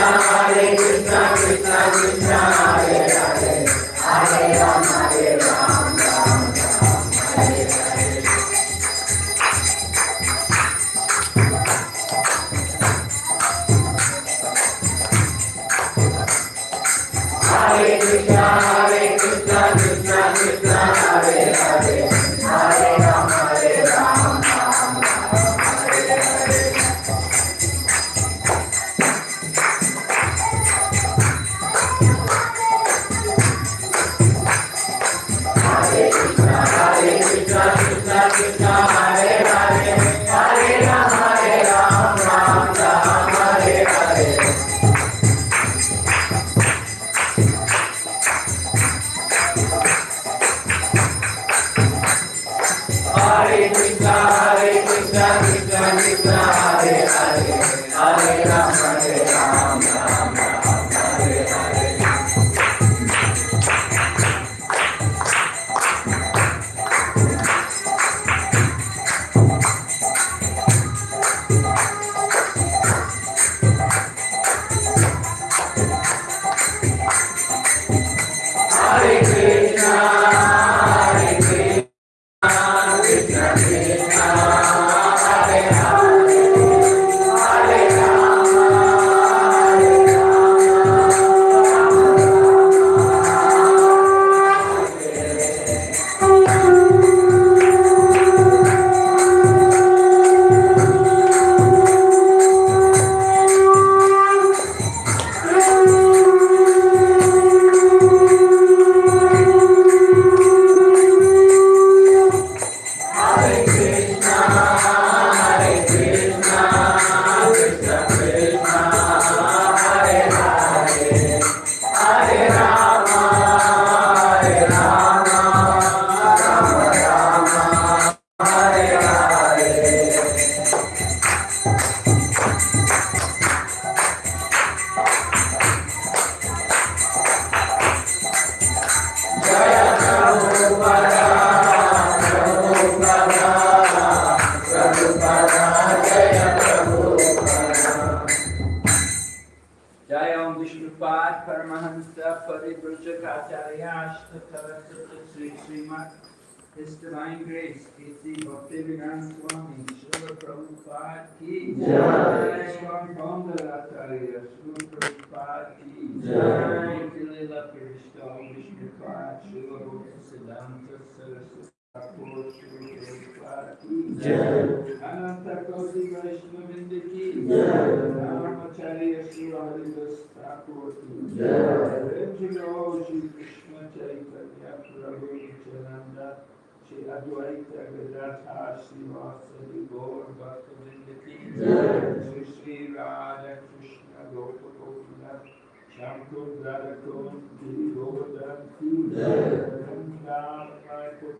Hare Krishna, Krishna Krishna, Hare Hare, Hare Rama. जय ओम विष्णुपाद परमहंस परिव्रजकाचार्याश्च Shri Srimad His Divine Grace, K.C. Bhaktivedanta Swami, Srila Prabhupada ki Jai, Swami Bhandaracharya, Srila Prabhupada ki Jai, Kilila Pirishta, Vishnupad, Srila Bhaktivedanta Saraswati, अनंत कौशी वैष्णव बिंद की ब्रह्मचार्य श्री हरिदास ठाकुर की जय श्री कृष्ण चैतन्य प्रभु नित्यानंद श्री अद्वैत गदाथा श्रीवासि गौर भक्त बिंद की श्री श्री राधा कृष्ण गोप गोपनाथ श्याम को दादा को गिरी गोवर्धन की जय राम को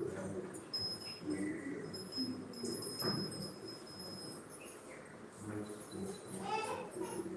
glory to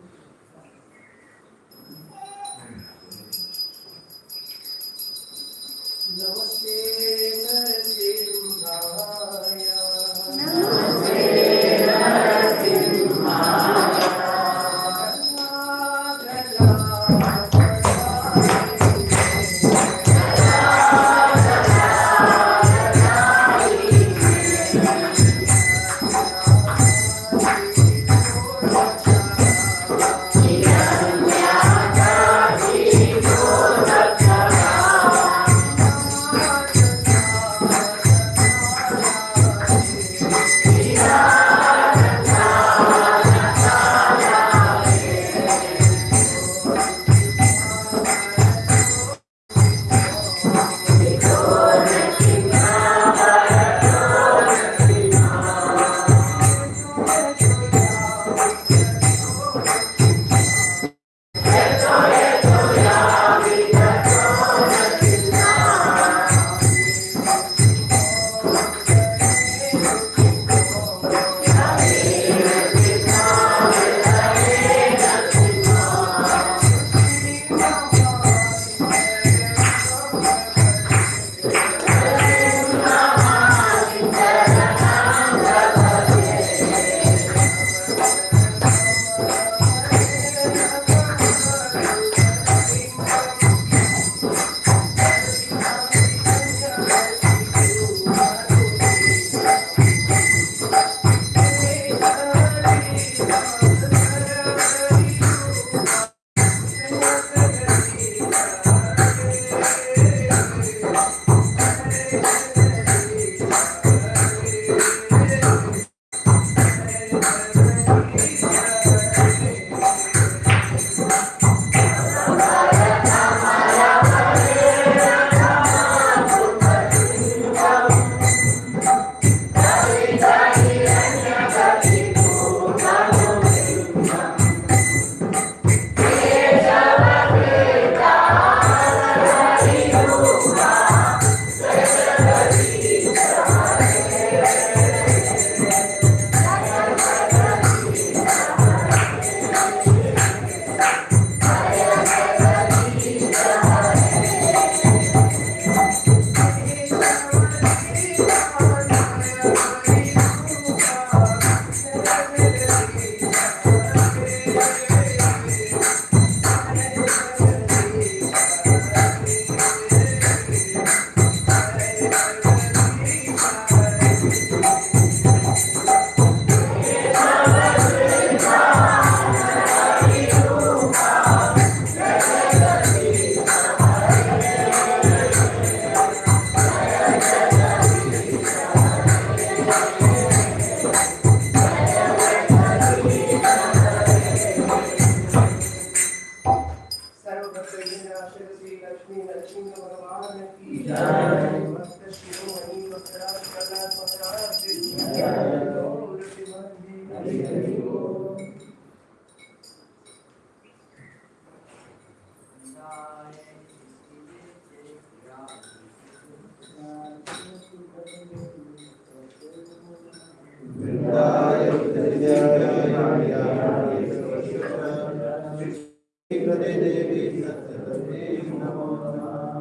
देवी सत्यवते नमो नमः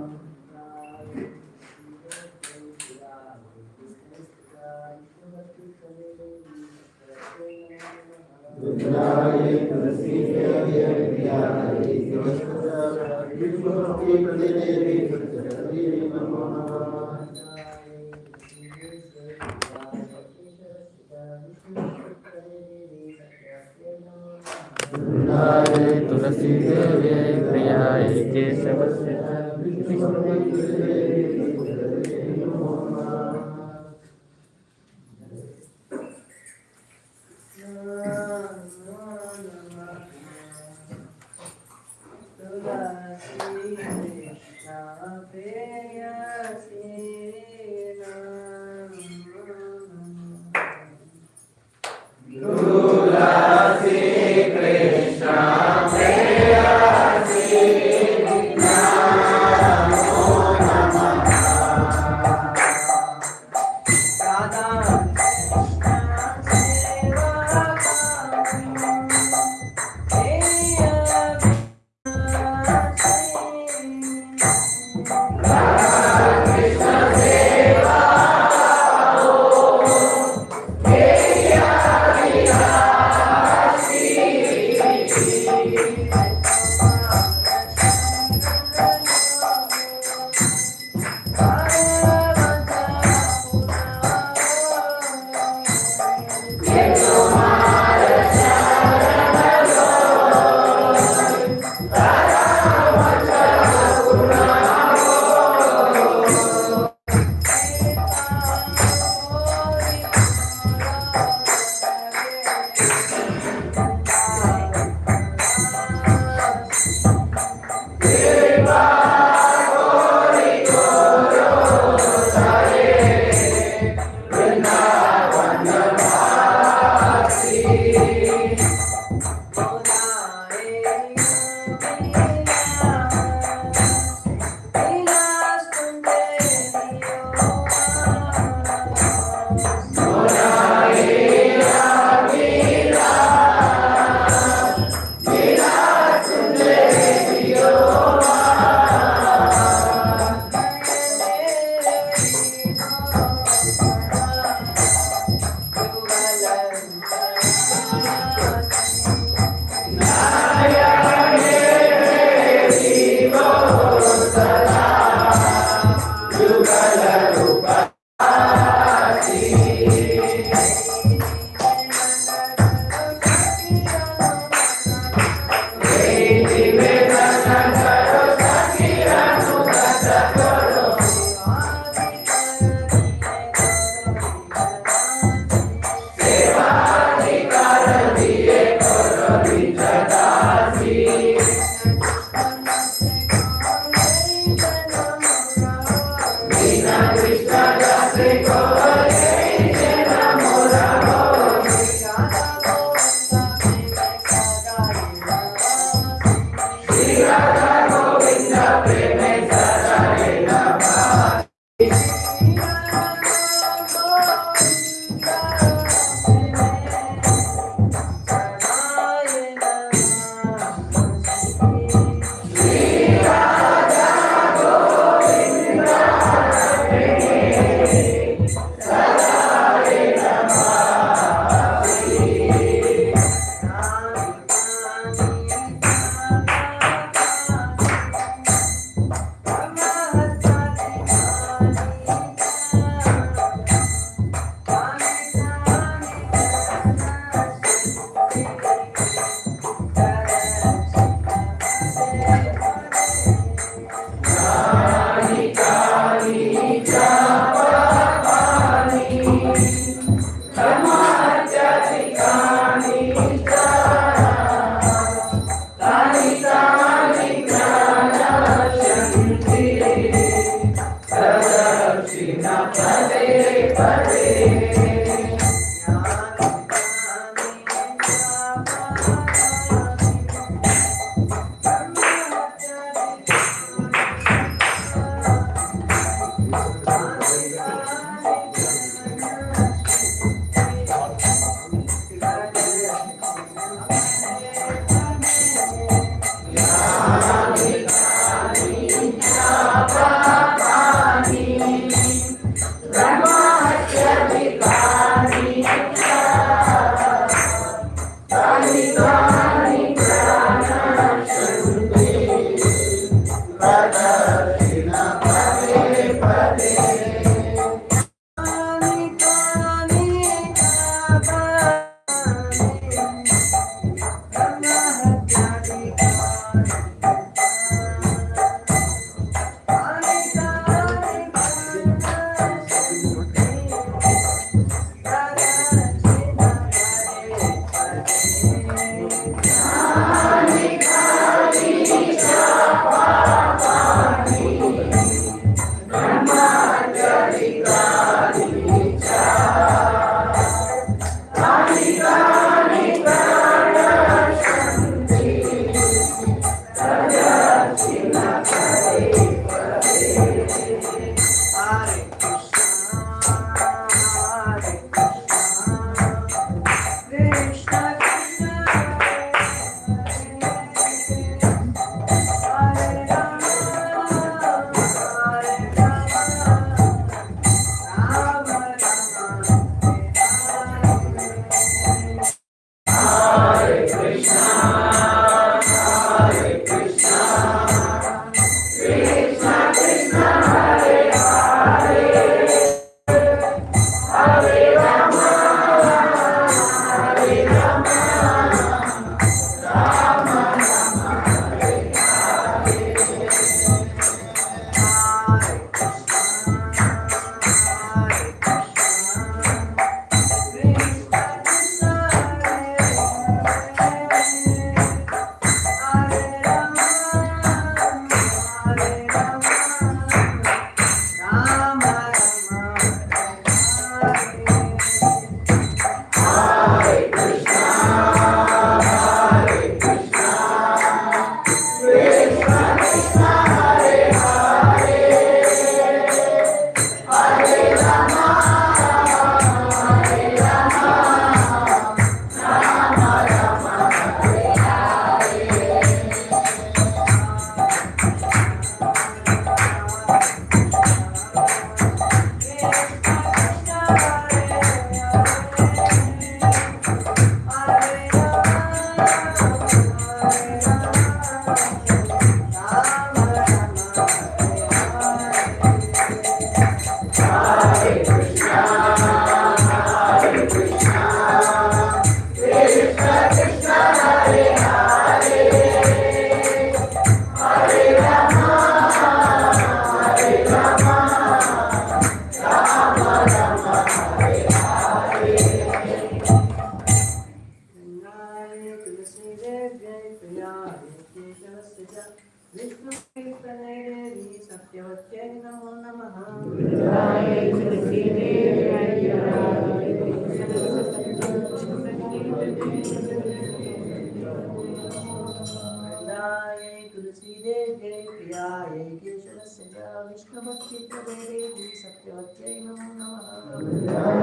नमस्कृतदेवे सत्यवत्यै नमो नमः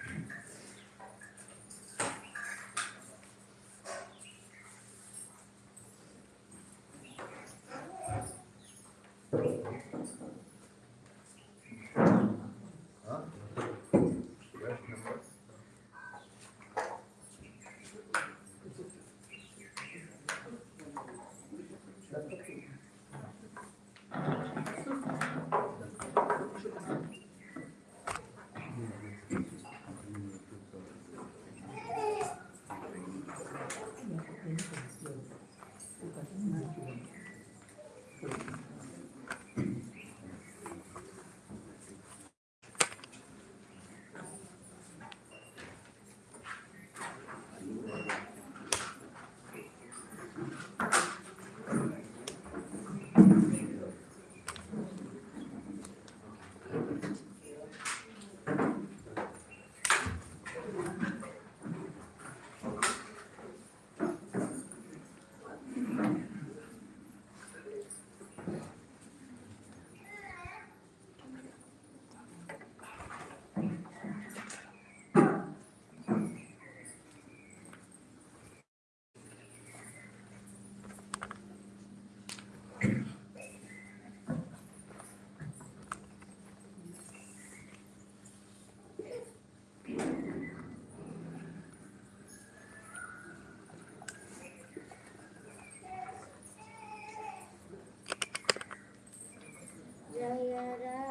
Jaya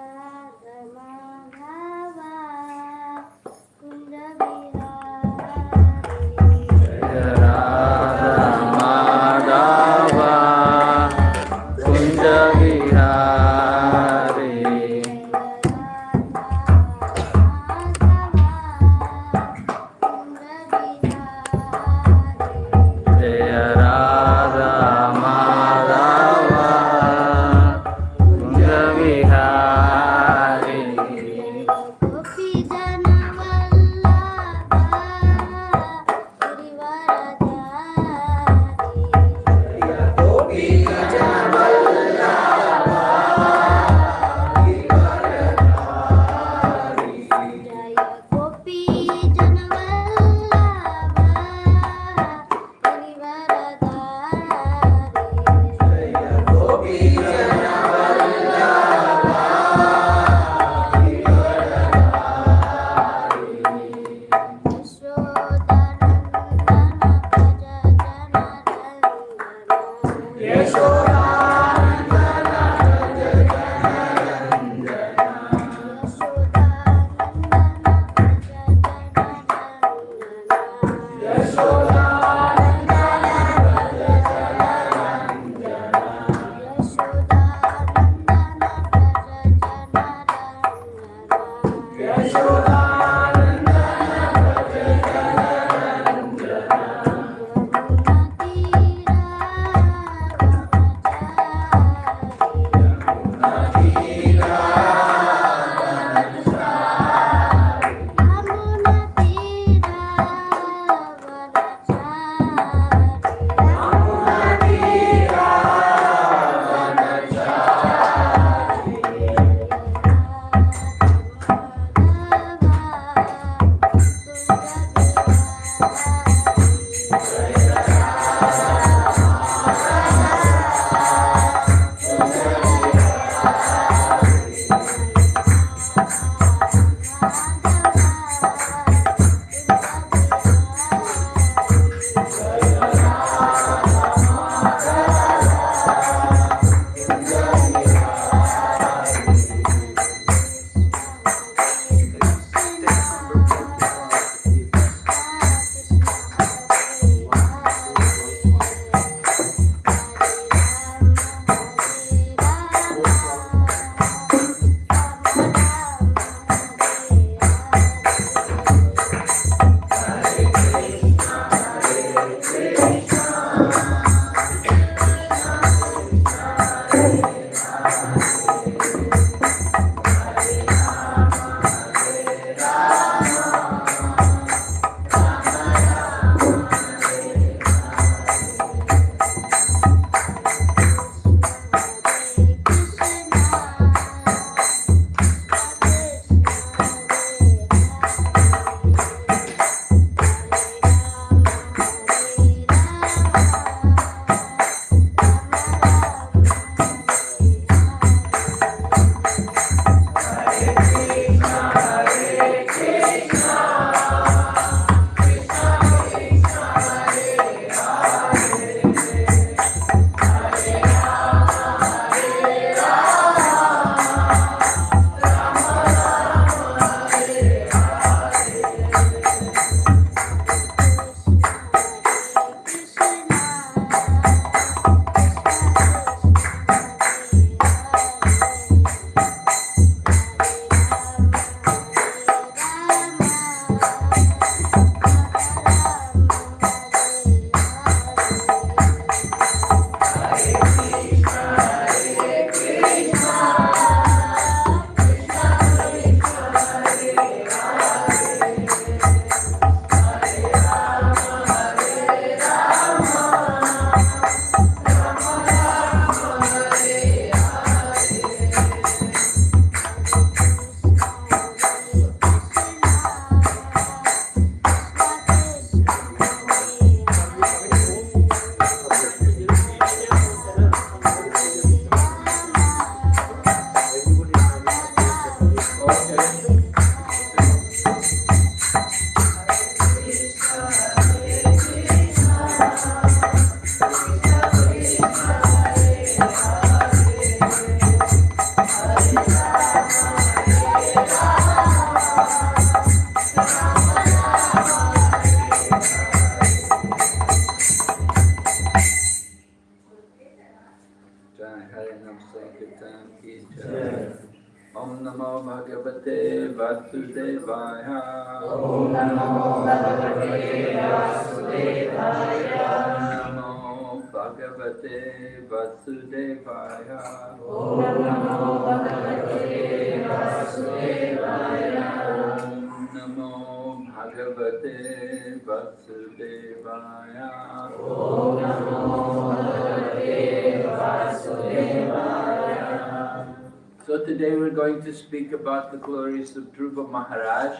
So today we're going to speak about the glories of Dhruva Maharaj.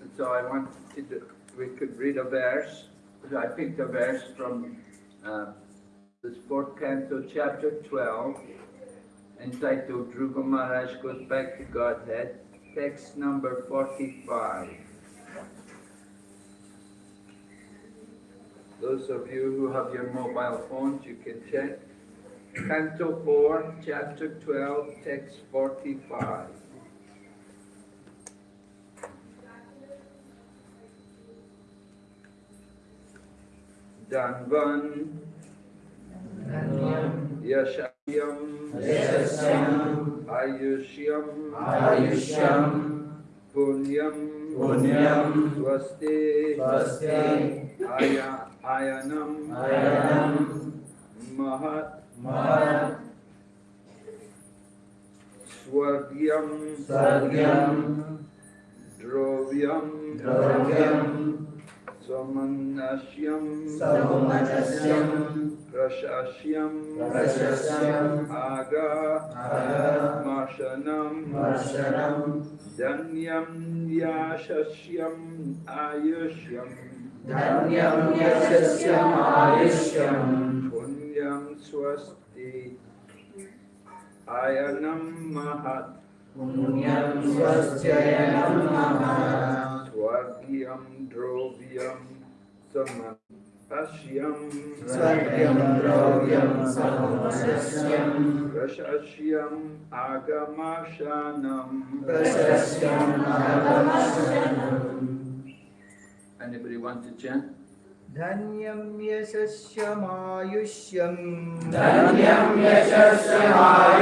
And so I wanted to, we could read a verse. I picked a verse from uh, this fourth canto, chapter 12, entitled Dhruva Maharaj Goes Back to Godhead, text number 45. Those of you who have your mobile phones, you can check. Canto 4, chapter 12, text 45. Danvan Yashayam Yashasyam Ayushyam Ayushyam Punyam Punyam Swasti Swasti Aya Ayanam Ayanam Mahat Mahat Swargyam Sargyam Drovyam स्वमन्वस्यं आगा। रशस्य आगमशनं धन्यं याशस्यम् आयुष्यं धन्यं यशस्यम् आयुष्यं पुण्यं स्वस्ति। आयनं महत्। पुण्यं महाण्यं महत्। Swastyayanam Mahat Swargyam Drovyam Samanashyam Swargyam Dravyam Samanasyam Prashasyam Agamashanam Prashasyam Agamashanam Anybody want to chant? धन्यं यशस्यमायुष्यम् Dhanyam Yashasyam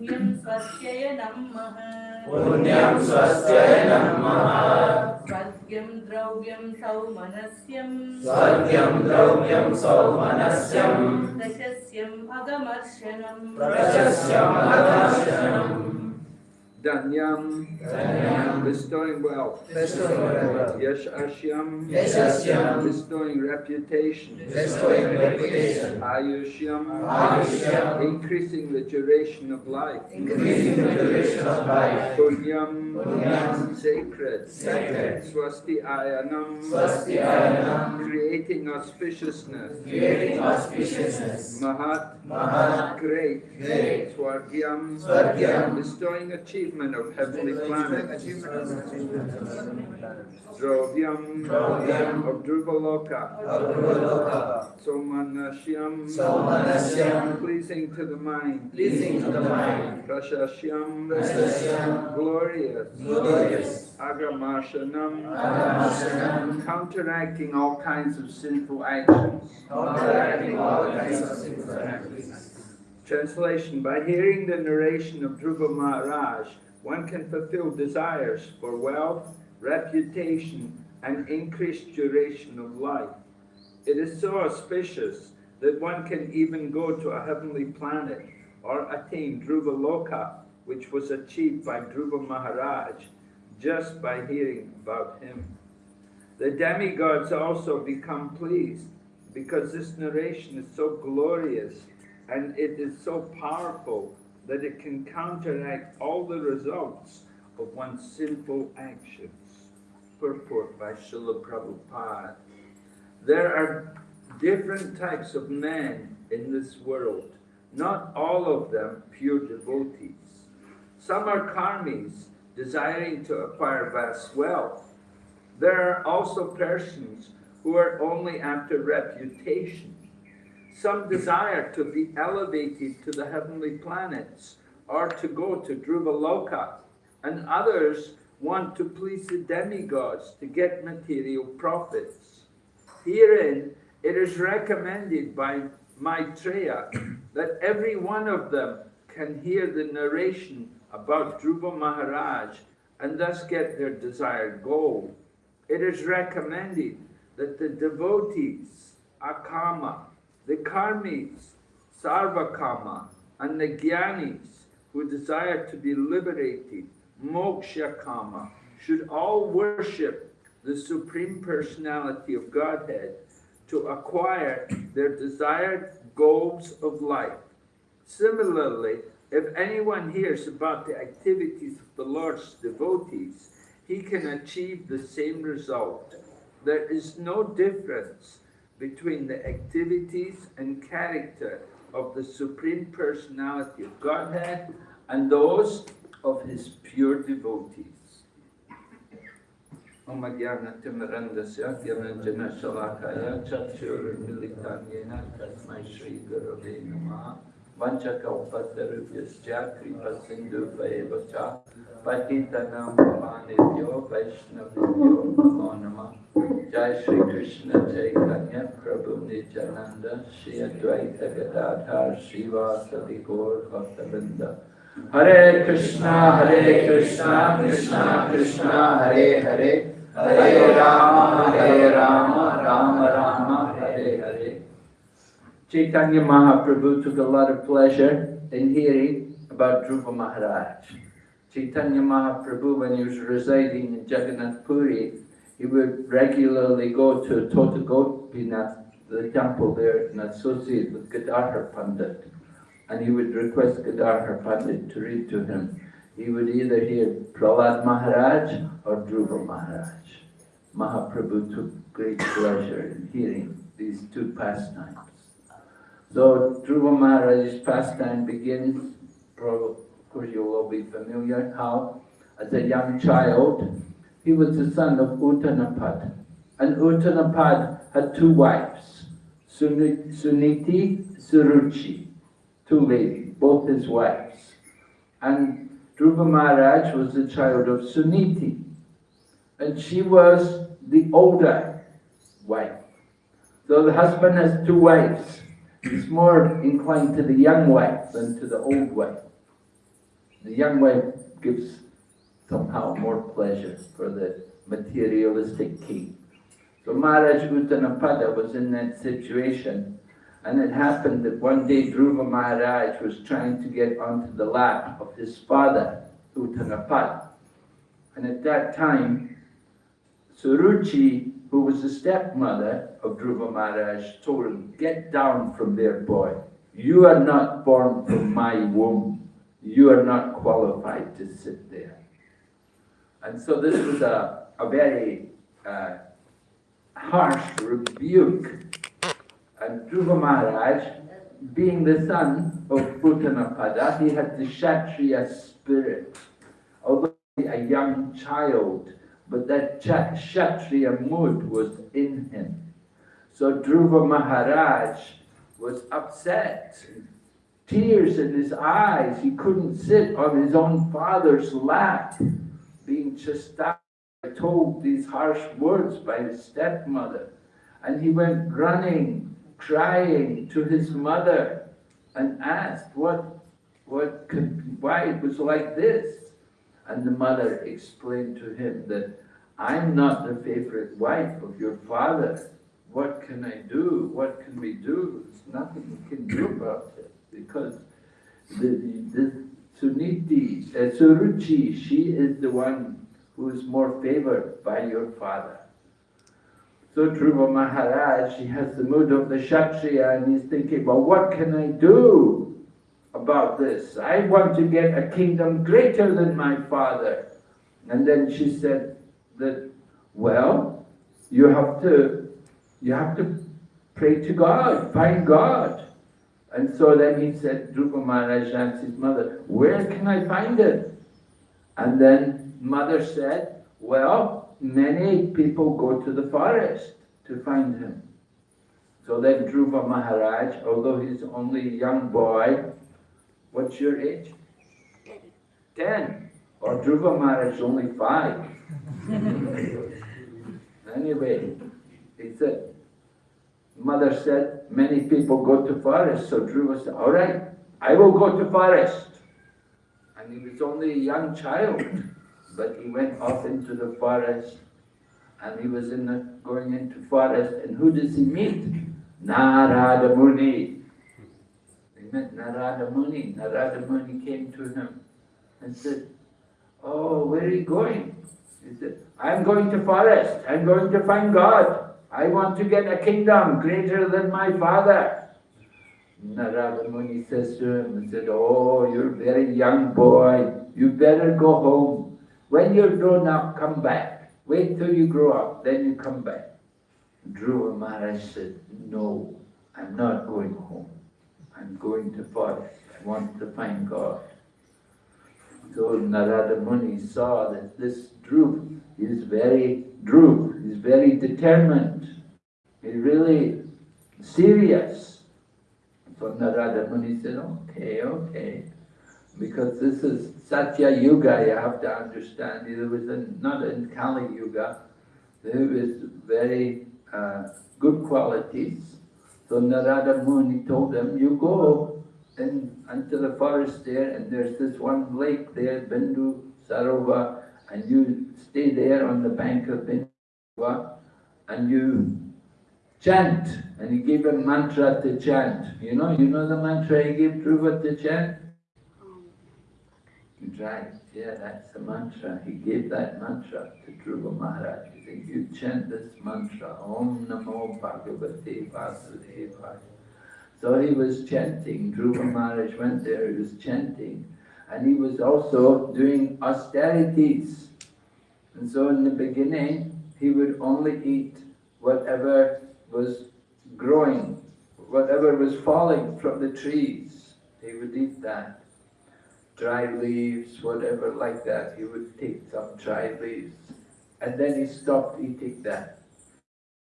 पुण्यं स्वस्त्यय नमः। पुण्यं स्वस्त्यय नमः। स्वर्ग्यं द्रव्यं सौमनस्यं स्वर्ग्यं द्रव्यं सौमनस्यं प्रशस्यम् अगमर्शनम्। प्रशस्यम् अगमर्शनम्। Danyam, Dhanyam bestowing wealth. Bestowing wealth. Yash Ashyam, Yashasyam bestowing reputation. Bestowing reputation Ayushyam, Ayushyam increasing the duration of life. Increasing the duration of life Punyam, Punyam, sacred. sacred. Swasti Ayanam, Swastyayanam creating auspiciousness. Creating auspiciousness Mahat, Mahat great. Great. Swargyam, Swargyam, bestowing achievement of heavenly planets. Drovyam, Drovyam, of Dhruvaloka. Somanashyam, Somanasyam pleasing to the mind. Pleasing to the mind Prashasyam, Prashasyam, glorious. Glorious Agamashanam, Agamashanam counteracting all kinds of sinful actions. Counteracting all kinds of sinful actions Translation By hearing the narration of Dhruva Maharaj, one can fulfill desires for wealth, reputation, and increased duration of life. It is so auspicious that one can even go to a heavenly planet or attain Dhruva Loka, which was achieved by Dhruva Maharaj just by hearing about him. The demigods also become pleased because this narration is so glorious and it is so powerful that it can counteract all the results of one's sinful actions. Purport by Srila Prabhupada. There are different types of men in this world, not all of them pure devotees. Some are karmis, desiring to acquire vast wealth. There are also persons who are only after reputation. Some desire to be elevated to the heavenly planets or to go to Dhruvaloka, and others want to please the demigods to get material profits. Herein, it is recommended by Maitreya that every one of them can hear the narration about Dhruva Maharaj and thus get their desired goal. It is recommended that the devotees, Akama, the Karmis, Sarvakama, and the Gyanis who desire to be liberated, Moksha Kama, should all worship the Supreme Personality of Godhead to acquire their desired goals of life. Similarly, if anyone hears about the activities of the Lord's devotees, he can achieve the same result. There is no difference between the activities and character of the Supreme Personality of Godhead and those of His pure devotees. Om Jnana Timarandasya Gyananjana Shalakaya Chakshurmilitam Yena Tasmai Shri Gurave Namaha वंशा का उपद्रव्य कृपा सिंधु वचा पतितनाम भवानेभ्यो वैष्णवेभ्यो नमो नमः। जय श्री कृष्ण चैतन्य प्रभु नित्यानंद श्री अद्वैत गदाधर श्रीवासदि गौर भक्तवृंद हरे कृष्णा हरे कृष्णा कृष्णा कृष्णा, हरे हरे। हरे राम हरे Ram Ram Ram, Hare Hare. Chaitanya Mahaprabhu took a lot of pleasure in hearing about Dhruva Maharaj. Chaitanya Mahaprabhu, when he was residing in Jagannath Puri, he would regularly go to Tota Gopinath, the temple there, and associate with Gadadhar Pandit. And he would request Gadadhar Pandit to read to him. He would either hear Prahlad Maharaj or Dhruva Maharaj. Mahaprabhu took great pleasure in hearing these two pastimes. So Dhruva Maharaj's pastime begins, of course you'll all be familiar, how as a young child, he was the son of Uttanapad. And Uttanapad had two wives, Suni- Suniti, Suruchi, two ladies, both his wives. And Dhruva Maharaj was the child of Suniti. And she was the older wife. So the husband has two wives. He's more inclined to the young wife than to the old wife. The young wife gives somehow more pleasure for the materialistic king. So Maharaj Uttanapada was in that situation and it happened that one day Dhruva Maharaj was trying to get onto the lap of his father, Uttanapad. And at that time, Suruchi, who was the stepmother of Dhruva Maharaj, told him, get down from there, boy. You are not born from my womb. You are not qualified to sit there. And so this was a, a very uh, harsh rebuke. And Dhruva Maharaj, being the son of Uttanapada, he had the Kshatriya spirit. Although a young child, but that Ksha- Kshatriya mood was in him. So Dhruva Maharaj was upset, tears in his eyes. He couldn't sit on his own father's lap, being chastised, told these harsh words by his stepmother. And he went running, crying to his mother and asked what, what could, why it was like this. And the mother explained to him that I'm not the favorite wife of your father. What can I do? What can we do? There's nothing we can do about it because the, the, the Suniti, uh, Suruchi, she is the one who is more favored by your father. So Dhruva Maharaj, he has the mood of the Kshatriya and he's thinking, well, what can I do about this? I want to get a kingdom greater than my father. And then she said that, well, you have to, you have to pray to God, find God. And so then he said, Dhruva Maharaj asked his mother, where can I find him? And then mother said, well, many people go to the forest to find him. So then Dhruva Maharaj, although he's only a young boy, what's your age? Ten. Or Dhruva Maharaj is only five. anyway, he said, mother said, many people go to forest, so Dhruva said, all right, I will go to forest. And he was only a young child, but he went off into the forest, and he was in the, going into forest, and who does he meet? Narada Muni. Met Narada Muni. Narada Muni came to him and said, oh, where are you going? He said, I'm going to forest. I'm going to find God. I want to get a kingdom greater than my father. Narada Muni says to him, he said, oh, you're a very young boy. You better go home. When you're grown up, come back. Wait till you grow up, then you come back. Dhruva Maharaj said, no, I'm not going home. I'm going to forest. I want to find God. So Narada Muni saw that this Dhruv is very Dhruv, is very determined. He's really serious. So Narada Muni said, okay, okay. Because this is Satya Yuga, you have to understand. It was in, not in Kali Yuga. There was very uh, good qualities. So Narada Muni told them, you go in, into the forest there and there's this one lake there, Bindu Sarova, and you stay there on the bank of Bindu and you chant. And he gave a mantra to chant. You know, you know the mantra he gave Dhruva to chant? Right, yeah, that's the mantra. He gave that mantra to Dhruva Maharaj. He said, you chant this mantra, Om Namo Bhagavate Vasudevaya. So he was chanting, Dhruva Maharaj went there, he was chanting. And he was also doing austerities. And so in the beginning, he would only eat whatever was growing, whatever was falling from the trees. He would eat that dry leaves, whatever like that. He would take some dry leaves. And then he stopped eating that.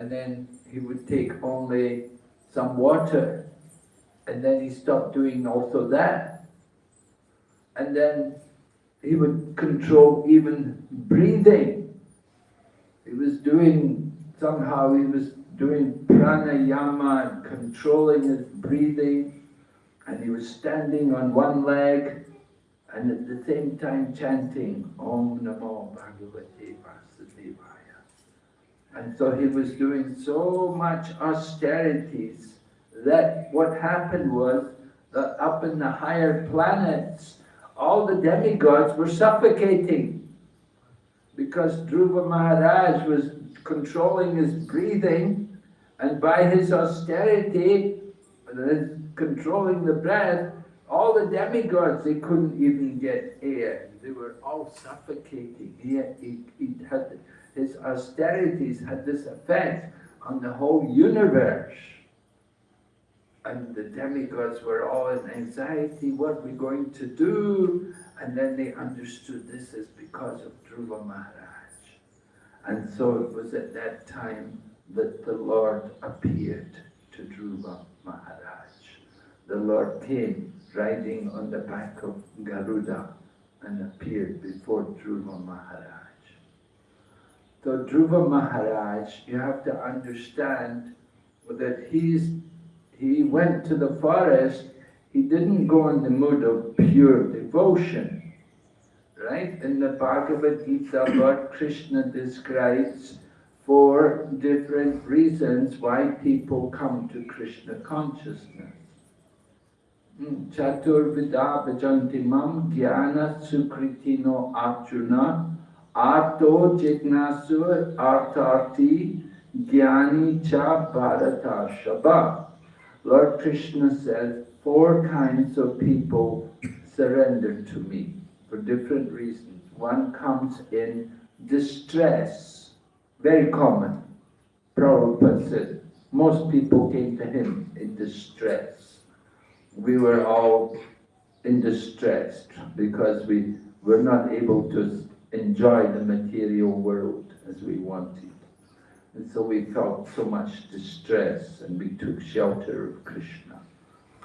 And then he would take only some water. And then he stopped doing also that. And then he would control even breathing. He was doing, somehow he was doing pranayama and controlling his breathing. And he was standing on one leg and at the same time chanting Om Namo Bhagavate Vasudevaya. And so he was doing so much austerities that what happened was that up in the higher planets, all the demigods were suffocating because Dhruva Maharaj was controlling his breathing and by his austerity, controlling the breath, all the demigods, they couldn't even get air. They were all suffocating. He, he had, his austerities had this effect on the whole universe. And the demigods were all in anxiety, what are we going to do? And then they understood this is because of Dhruva Maharaj. And so it was at that time that the Lord appeared to Dhruva Maharaj. The Lord came riding on the back of Garuda and appeared before Dhruva Maharaj. So Dhruva Maharaj, you have to understand that he's, he went to the forest, he didn't go in the mood of pure devotion. Right? In the Bhagavad Gita, Lord Krishna describes four different reasons why people come to Krishna consciousness. Mm, Chaturvidha Bhajantimam Jnana Sukritino Arjuna Arto Jignasu Artarti Jnani Cha Bharata Shaba. Lord Krishna says, four kinds of people surrender to me for different reasons. One comes in distress, very common. Prabhupada said, most people came to him in distress. We were all in distress because we were not able to enjoy the material world as we wanted. And so we felt so much distress and we took shelter of Krishna.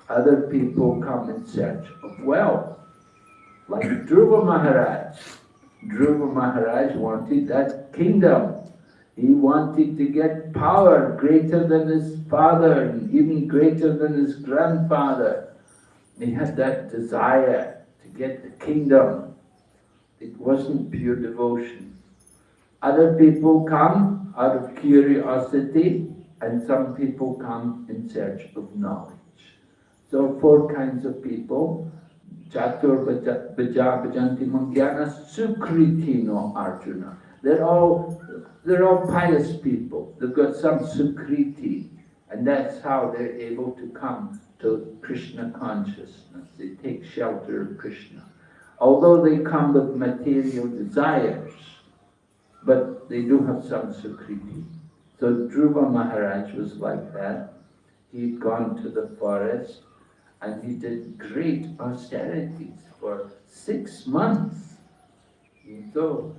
Other people come in search of wealth, like Dhruva Maharaj. Dhruva Maharaj wanted that kingdom. He wanted to get power greater than his father and even greater than his grandfather. He had that desire to get the kingdom. It wasn't pure devotion. Other people come out of curiosity and some people come in search of knowledge. So four kinds of people. Chatur Bhajanti Mangyana Sukritino Arjuna. They're all they're all pious people. They've got some sukriti, and that's how they're able to come to Krishna consciousness. They take shelter of Krishna. Although they come with material desires, but they do have some sukriti. So Dhruva Maharaj was like that. He'd gone to the forest and he did great austerities for six months. So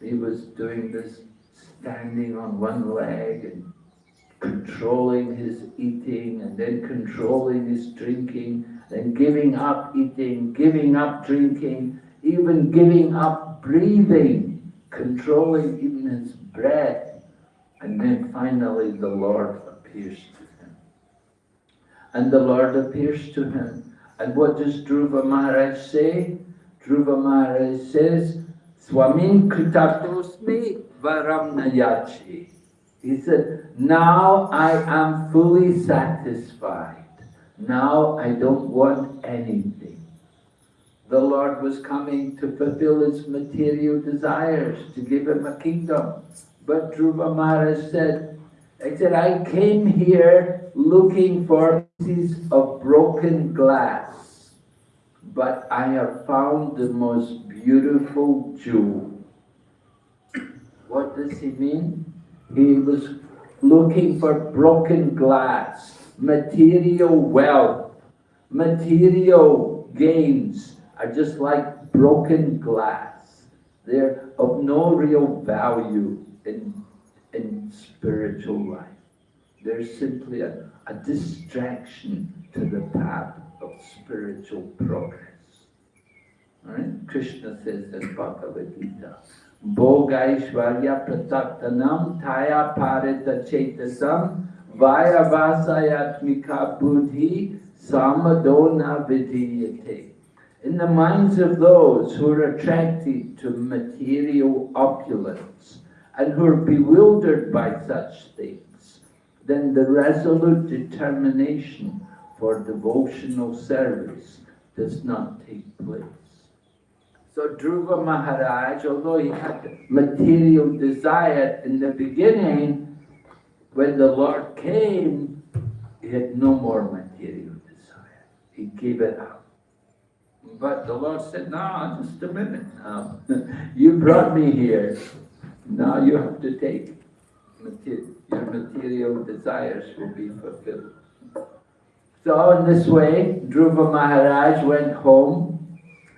he was doing this standing on one leg and controlling his eating and then controlling his drinking, then giving up eating, giving up drinking, even giving up breathing, controlling even his breath. And then finally the Lord appears to him. And the Lord appears to him. And what does Dhruva Maharaj say? Dhruva Maharaj says, Swamin Kritarthosmi Varam Nayachi. He said, now I am fully satisfied. Now I don't want anything. The Lord was coming to fulfill his material desires, to give him a kingdom. But Dhruva Maharaj said, I said, I came here looking for pieces of broken glass, but I have found the most beautiful jewel. What does he mean? He was looking for broken glass, material wealth, material gains are just like broken glass. They're of no real value in, in spiritual life. They're simply a, a distraction to the path of spiritual progress. Right? Krishna says in Bhagavad Gita, Bhogaishvarya prataktanam taya parita chetasam vyavasayatmika buddhi samadona vidhiyate. In the minds of those who are attracted to material opulence and who are bewildered by such things, then the resolute determination for devotional service does not take place. So Dhruva Maharaj, although he had material desire in the beginning, when the Lord came, he had no more material desire. He gave it up. But the Lord said, no, just a minute now. you brought me here. Now you have to take material. Your material desires will be fulfilled. So in this way, Dhruva Maharaj went home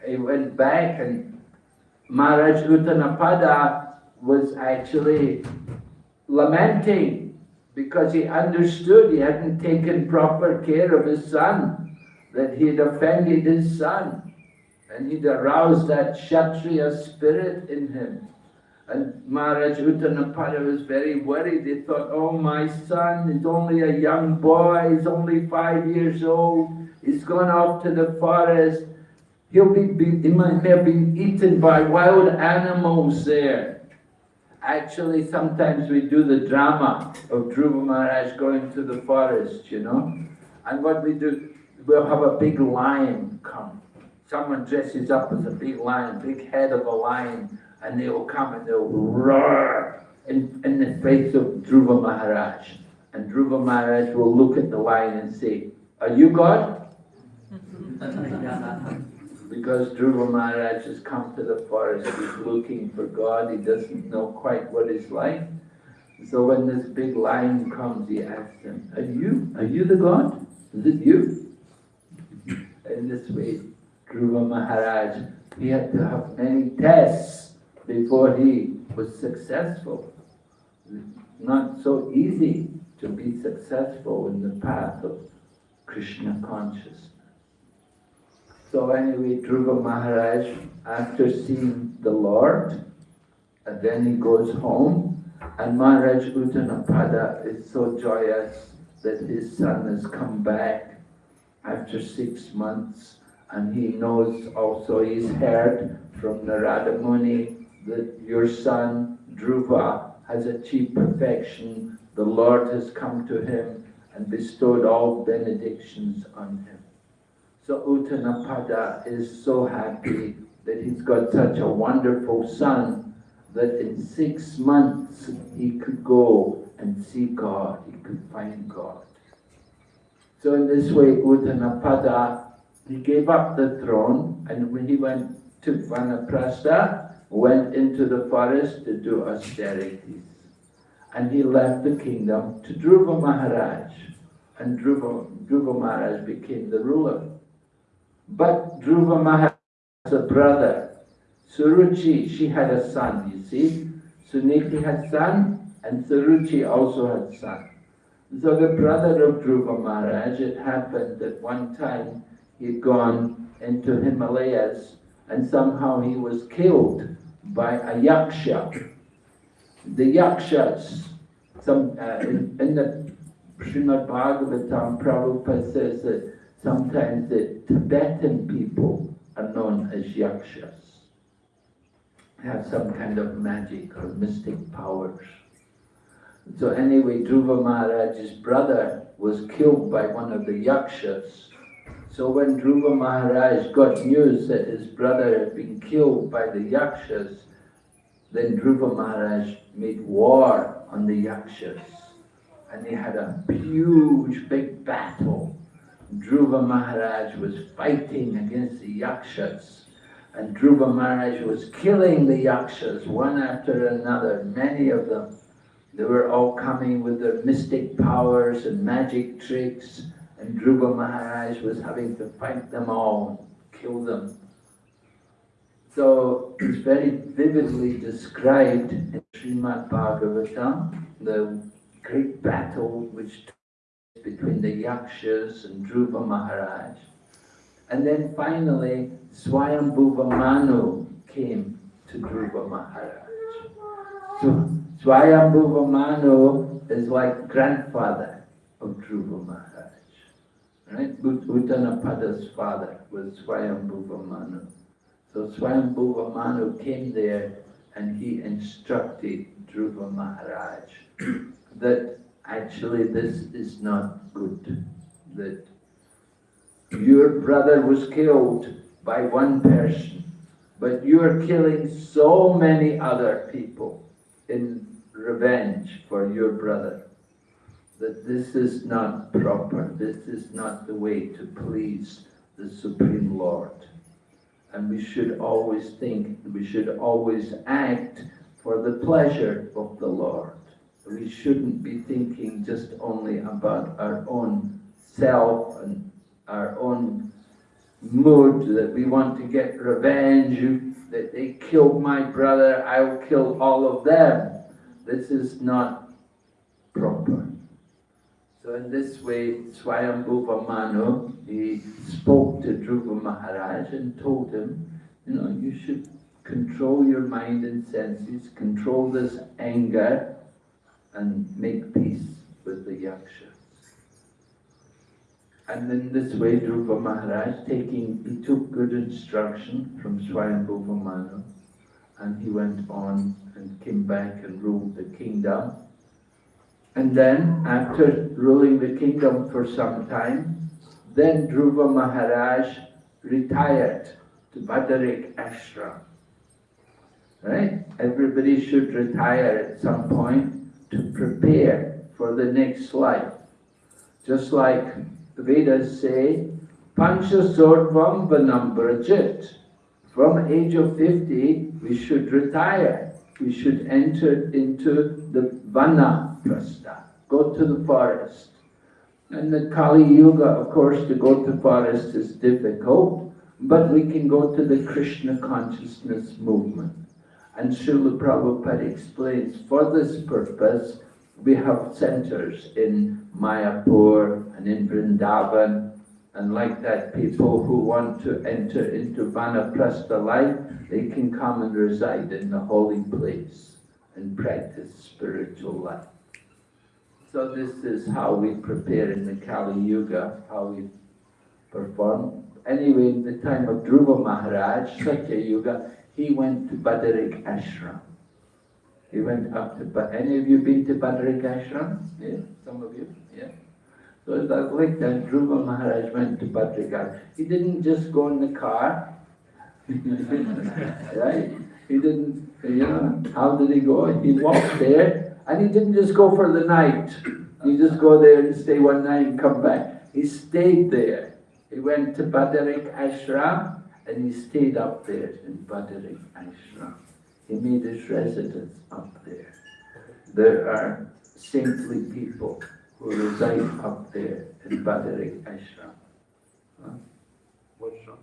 he went back and Maharaj Uttanapada was actually lamenting because he understood he hadn't taken proper care of his son, that he had offended his son, and he'd aroused that Kshatriya spirit in him. And Maharaj Uttanapada was very worried. He thought, oh, my son is only a young boy, he's only five years old, he's gone off to the forest, He'll be, be, he might have been eaten by wild animals there. Actually, sometimes we do the drama of Dhruva Maharaj going to the forest, you know. And what we do, we'll have a big lion come. Someone dresses up as a big lion, big head of a lion, and they'll come and they'll roar in, in the face of Dhruva Maharaj. And Dhruva Maharaj will look at the lion and say, are you God? because Dhruva Maharaj has come to the forest, he's looking for God, he doesn't know quite what it's like. So when this big lion comes, he asks him, Are you? Are you the god? Is it you? In this way, Dhruva Maharaj, he had to have many tests before he was successful. Not so easy to be successful in the path of Krishna consciousness. So anyway, Dhruva Maharaj, after seeing the Lord, and then he goes home, and Maharaj Uttanapada is so joyous that his son has come back after six months, and he knows also he's heard from Narada Muni that your son Dhruva has achieved perfection. The Lord has come to him and bestowed all benedictions on him. So Uttanapada is so happy that he's got such a wonderful son that in six months he could go and see God, he could find God. So in this way, Uttanapada, he gave up the throne and when he went to Vanaprastha, went into the forest to do austerities. And he left the kingdom to Dhruva Maharaj. And Dhruva, Dhruva Maharaj became the ruler. But Dhruva has a brother. Suruchi, she had a son, you see. Suniti had son, and Suruchi also had son. So the brother of Dhruva Maharaj, it happened that one time he'd gone into Himalayas and somehow he was killed by a yaksha. The yakshas, some, uh, in, in the Srimad Bhagavatam, Prabhupada says that sometimes the Tibetan people are known as yakshas. Have some kind of magic or mystic powers. So anyway, Dhruva Maharaj's brother was killed by one of the yakshas. So when Dhruva Maharaj got news that his brother had been killed by the yakshas, then Dhruva Maharaj made war on the yakshas. And they had a huge big battle. Dhruva Maharaj was fighting against the yakshas. And Dhruva Maharaj was killing the yakshas one after another, many of them. They were all coming with their mystic powers and magic tricks, and Dhruva Maharaj was having to fight them all, kill them. So it's very vividly described in Srimad Bhagavatam, the great battle which between the Yakshas and Dhruva Maharaj. And then finally, Swayambhuva Manu came to Dhruva Maharaj. So Swayambhuva Manu is like grandfather of Dhruva Maharaj. Right? Ut- Uttanapada's father was Swayambhuva Manu. So Swayambhuva Manu came there and he instructed Dhruva Maharaj that actually this is not good. That your brother was killed by one person, but you're killing so many other people in revenge for your brother that this is not proper, this is not the way to please the Supreme Lord. And we should always think, we should always act for the pleasure of the Lord. We shouldn't be thinking just only about our own self and our own mood that we want to get revenge, that they killed my brother, I'll kill all of them. This is not proper. So in this way, Swayambhuva Manu, he spoke to Dhruva Maharaj and told him, you know, you should control your mind and senses, control this anger, and make peace with the yakshas. And in this way, Dhruva Maharaj, taking, he took good instruction from Swayambhuva Manu, and he went on and came back and ruled the kingdom. And then, after ruling the kingdom for some time, then Dhruva Maharaj retired to Badarik Ashram. Right? Everybody should retire at some point to prepare for the next life. Just like the Vedas say, Pancha Sorvam Vanam Brajit. From age of 50, we should retire. We should enter into the Vana Prastha, Go to the forest. And the Kali Yuga, of course, to go to forest is difficult, but we can go to the Krishna consciousness movement. And Srila Prabhupada explains, for this purpose, we have centers in Mayapur and in Vrindavan, and like that, people who want to enter into Vanaprastha life, they can come and reside in the holy place and practice spiritual life. So this is how we prepare in the Kali Yuga, how we perform. Anyway, in the time of Dhruva Maharaj, Satya Yuga, he went to Badarik Ashram. He went up to, Ba- any of you been to Badarik Ashram? Yeah, some of you, yeah. So it's like like that, Dhruva Maharaj went to Badarik Ashram. He didn't just go in the car, right? He didn't, you know, how did he go? He walked there, and he didn't just go for the night. He just go there and stay one night and come back. He stayed there. He went to Badarik Ashram, and he stayed up there in Badarik Ashram. He made his residence up there. There are saintly people who reside up there in Badarik Ashram. Huh? What's wrong?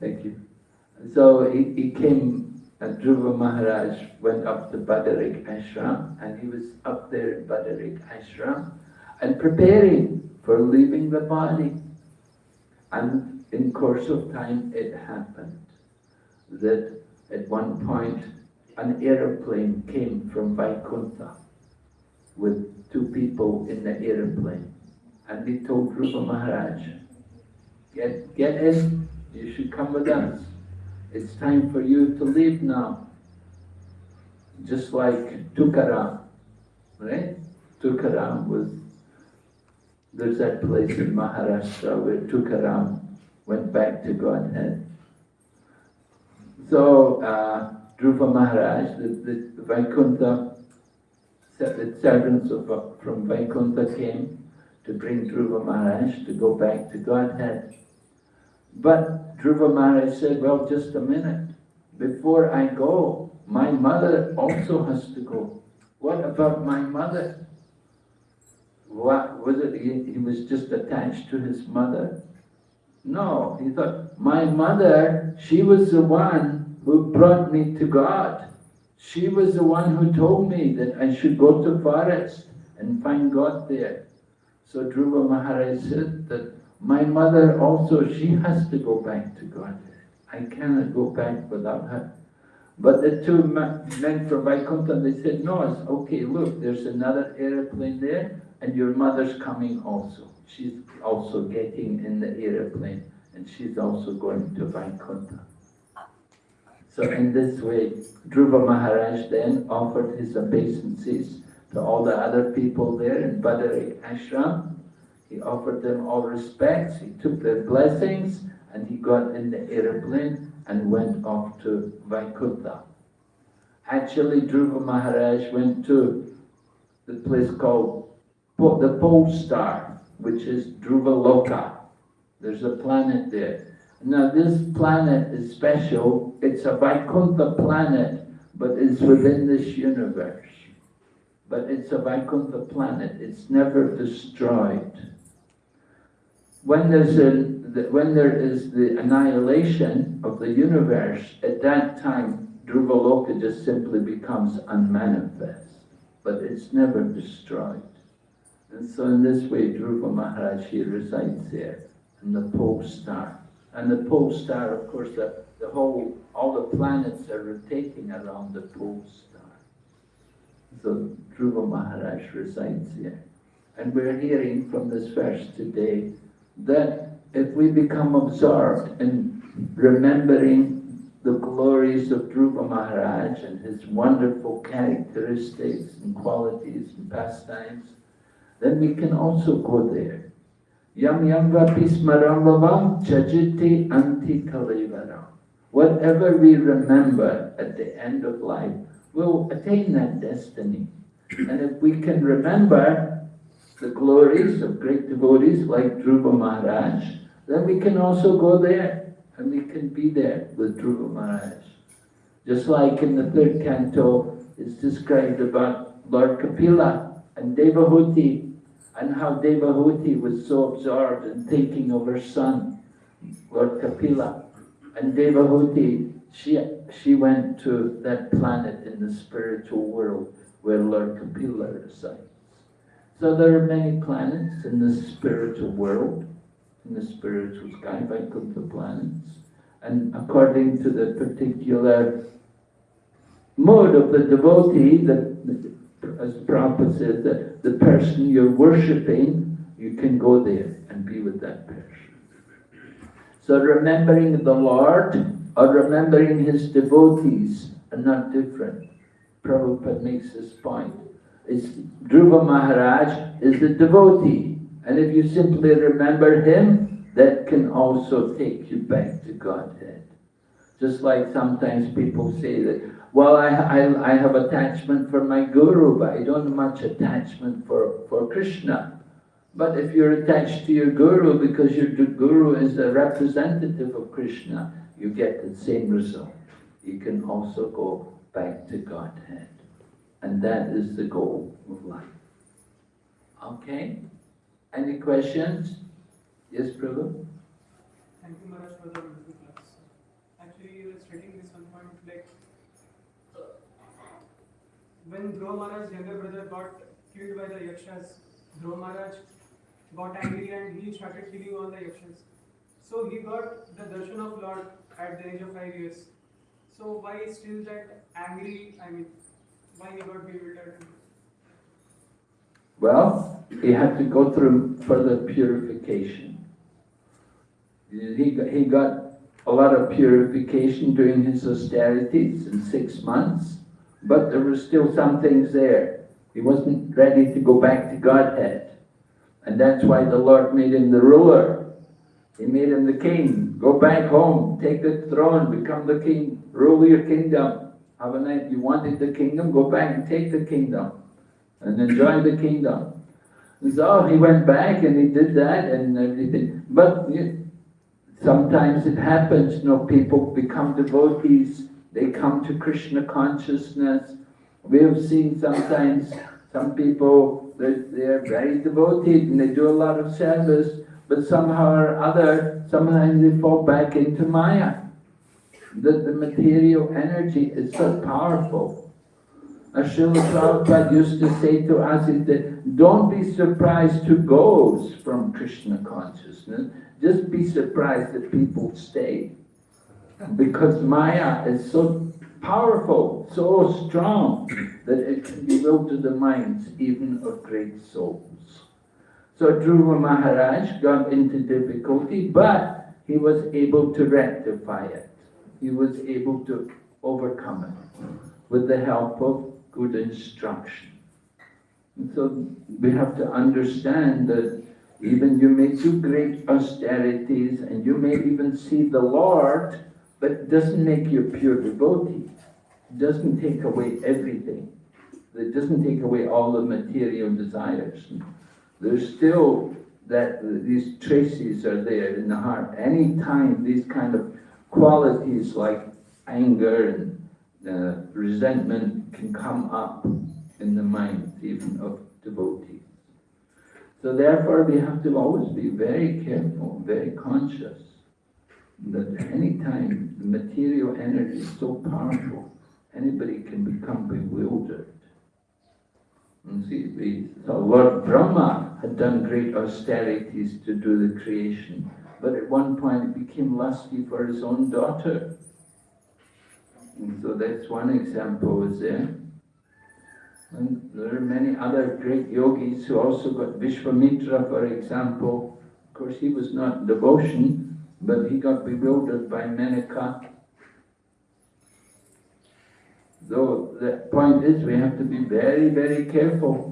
Thank you. So he, he came, and Dhruva Maharaj went up to Badarik Ashram, and he was up there in Badarik Ashram, and preparing for leaving the body. And in course of time, it happened that at one point an aeroplane came from Vaikuntha with two people in the aeroplane. And they told Dhruva Maharaj, get, get in, you should come with us. It's time for you to leave now. Just like Tukaram, right? Tukaram was, there's that place in Maharashtra where Tukaram went back to Godhead. So, uh, Dhruva Maharaj, the, the, Vaikuntha, the servants of, from Vaikuntha came to bring Dhruva Maharaj to go back to Godhead. But Dhruva Maharaj said, well, just a minute. Before I go, my mother also has to go. What about my mother? What was it? He, he was just attached to his mother? No, he thought, my mother, she was the one who brought me to God. She was the one who told me that I should go to forest and find God there. So Dhruva Maharaj said that my mother also, she has to go back to Godhead. I cannot go back without her. But the two men from Vaikuntha, they said, no, it's okay, look, there's another airplane there, and your mother's coming also. She's also getting in the airplane, and she's also going to Vaikuntha. So in this way, Dhruva Maharaj then offered his obeisances to all the other people there in Badari Ashram. He offered them all respects, he took their blessings, and he got in the airplane and went off to Vaikuntha. Actually, Dhruva Maharaj went to the place called the Pole Star, which is Dhruva Loka. There's a planet there. Now this planet is special. It's a Vaikuntha planet, but it's within this universe. But it's a Vaikuntha planet. It's never destroyed. When there's a when there is the annihilation of the universe, at that time, Dhruvaloka just simply becomes unmanifest, but it's never destroyed. And so in this way, Dhruva Maharaj, he resides there, in the pole star. And the pole star, of course, the, the whole, all the planets are rotating around the pole star. So Dhruva Maharaj resides there. And we're hearing from this verse today that if we become absorbed in remembering the glories of Dhruva Maharaj and his wonderful characteristics and qualities and pastimes, then we can also go there. Yam yam vapi smaramvavam tyajaty ante kalevaram. Whatever we remember at the end of life, we'll attain that destiny. And if we can remember the glories of great devotees like Dhruva Maharaj, then we can also go there And we can be there with Dhruva Maharaj. Just like in the third canto, it's described about Lord Kapila and Devahuti, and how Devahuti was so absorbed in thinking of her son, Lord Kapila. And Devahuti, she, she went to that planet in the spiritual world where Lord Kapila resides. So there are many planets in the spiritual world, in the spiritual sky, Vaikuntha planets. And according to the particular mode of the devotee, the, as Prabhupada said, the, the person you're worshipping, you can go there and be with that person. So remembering the Lord or remembering his devotees are not different. Prabhupada makes this point. It's, Dhruva Maharaj is the devotee. And if you simply remember him, that can also take you back to Godhead. Just like sometimes people say that, well, I, I, I have attachment for my guru, but I don't have much attachment for, for Krishna. But if you're attached to your guru because your guru is a representative of Krishna, you get the same result. You can also go back to Godhead. And that is the goal of life. Okay? Any questions? Yes, Prabhu? Thank you, Maharaj, for the wonderful class. Actually, you were stating this one point like when Dhruva Maharaj's younger brother got killed by the Yakshas, Dhruva Maharaj got angry and he started killing all the Yakshas. So he got the darshan of Lord at the age of five years. So why still that angry? I mean, Well, he had to go through further purification. He got, he got a lot of purification during his austerities in six months, but there were still some things there. He wasn't ready to go back to Godhead. And that's why the Lord made him the ruler. He made him the king. Go back home, take the throne, become the king, rule your kingdom. Have a night. You wanted the kingdom, go back and take the kingdom and enjoy the kingdom. So he went back and he did that and everything. But you, sometimes it happens, you know, people become devotees, they come to Krishna consciousness. We have seen sometimes some people, they're, they're very devoted and they do a lot of service, but somehow or other, sometimes they fall back into Maya. That the material energy is so powerful. As Srila Prabhupada used to say to us, that don't be surprised who goes from Krishna consciousness, just be surprised that people stay. Because Maya is so powerful, so strong, that it can bewilder the minds even of great souls. So Dhruva Maharaj got into difficulty, but he was able to rectify it. He was able to overcome it with the help of good instruction. And so we have to understand that even you may do great austerities and you may even see the Lord, but it doesn't make you a pure devotee. It doesn't take away everything. It doesn't take away all the material desires. There's still that these traces are there in the heart. Anytime these kind of qualities like anger and uh, resentment can come up in the mind even of devotees. So therefore we have to always be very careful, very conscious that any time the material energy is so powerful, anybody can become bewildered. And see, the, so Lord Brahma had done great austerities to do the creation, but at one point became lusty for his own daughter. And so that's one example is there. And there are many other great yogis who also got Vishwamitra, for example. Of course, he was not devotion, but he got bewildered by Menaka. Though the point is, we have to be very, very careful.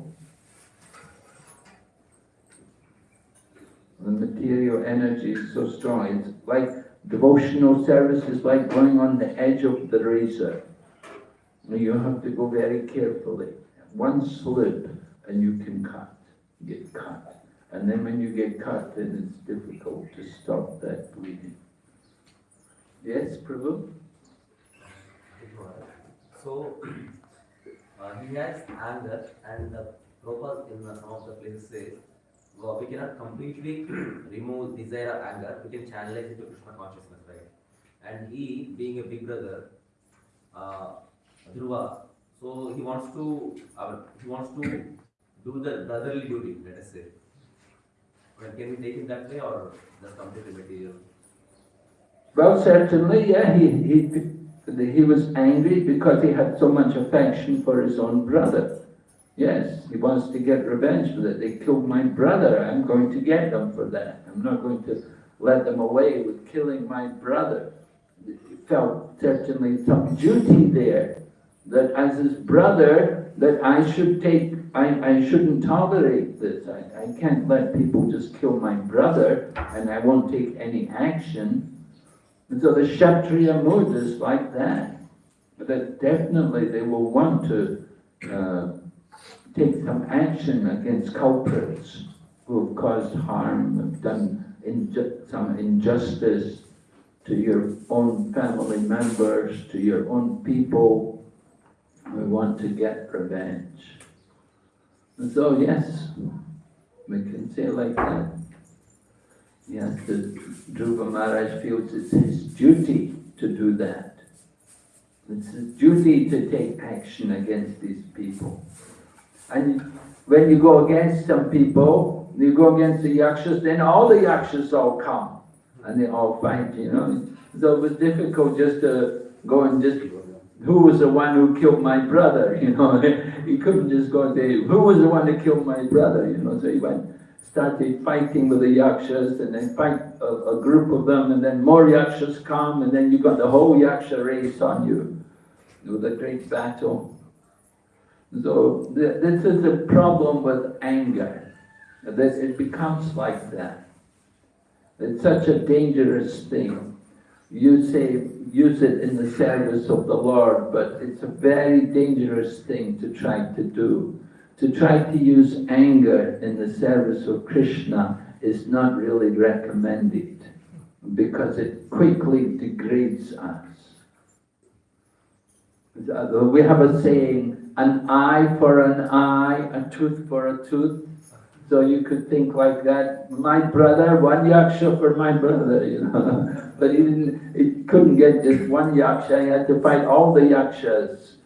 The material energy is so strong. It's like devotional service is like going on the edge of the razor. You have to go very carefully. One slip and you can cut, get cut. And then when you get cut, then it's difficult to stop that bleeding. Yes, Prabhu? So, uh, he has anger, and uh, Prabhupada in some of the places says, well, we cannot completely remove desire or anger, we can channelize it to Krishna consciousness, right? And he, being a big brother, uh, Dhruva, so he wants to, uh, he wants to do the brotherly duty, let us say. Can we take it that way or just completely material? Well, certainly, yeah, he, he, he was angry because he had so much affection for his own brother. Yes, he wants to get revenge for that. They killed my brother. I'm going to get them for that. I'm not going to let them away with killing my brother. He felt certainly some duty there that as his brother, that I should take, I, I shouldn't tolerate this. I, I can't let people just kill my brother and I won't take any action. And so the Kshatriya mood is like that. But that definitely they will want to uh, take some action against culprits who have caused harm, have done inju- some injustice to your own family members, to your own people. We want to get revenge. And so, yes, we can say like that. Yes, the Dhruva Maharaj feels it's his duty to do that. It's his duty to take action against these people. And when you go against some people, you go against the yakshas, then all the yakshas all come and they all fight, you know. So it was difficult just to go and just, who was the one who killed my brother, you know. he couldn't just go and say, who was the one who killed my brother, you know. So he went, started fighting with the yakshas and then fight a, a group of them and then more yakshas come and then you got the whole yaksha race on you. It was a great battle. So th- this is a problem with anger, that it becomes like that. It's such a dangerous thing. You say use it in the service of the Lord, but it's a very dangerous thing to try to do. To try to use anger in the service of Krishna is not really recommended because it quickly degrades us. We have a saying, an eye for an eye, a tooth for a tooth. So you could think like that, my brother, one yaksha for my brother, you know. but he didn't, he couldn't get just one yaksha, he had to fight all the yakshas.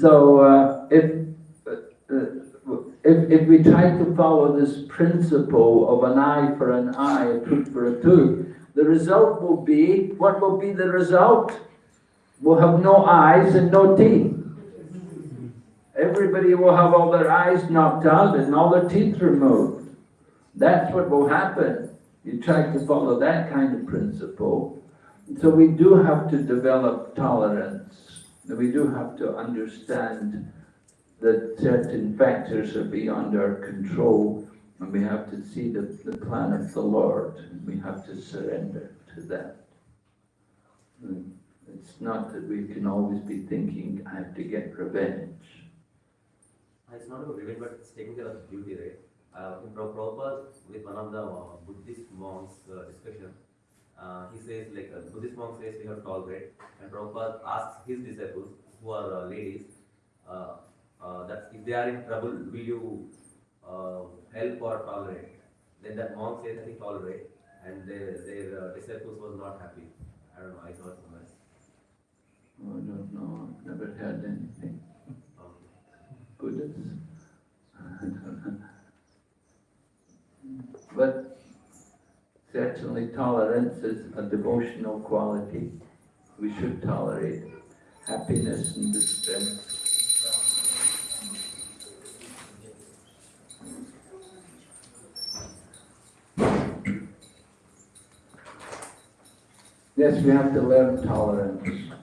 So uh, if, uh, if, if we try to follow this principle of an eye for an eye, a tooth for a tooth, the result will be, what will be the result? We'll have no eyes and no teeth. Everybody will have all their eyes knocked out and all their teeth removed. That's what will happen. You try to follow that kind of principle. So we do have to develop tolerance. We do have to understand that certain factors are beyond our control and we have to see the, the plan of the Lord and we have to surrender to that. It's not that we can always be thinking, I have to get revenge. It's not about revenge, but it's taking care of duty, right? Uh, in Prabhupada, with one of the uh, Buddhist monks uh, discussion, uh, he says like a Buddhist monk says we have to tolerate, and Prabhupada asks his disciples, who are uh, ladies, uh, uh, that if they are in trouble, will you uh, help or tolerate? Then that monk says, I think tolerate, and their, uh, disciples was not happy. I don't know, I thought somewhere. Oh, I don't know, I've never heard anything. Know. But certainly tolerance is a devotional quality. We should tolerate happiness and distress. Yes, we have to learn tolerance.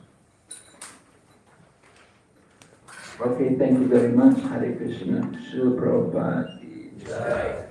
Okay, thank you very much. Hare Krishna. Srila Prabhupada.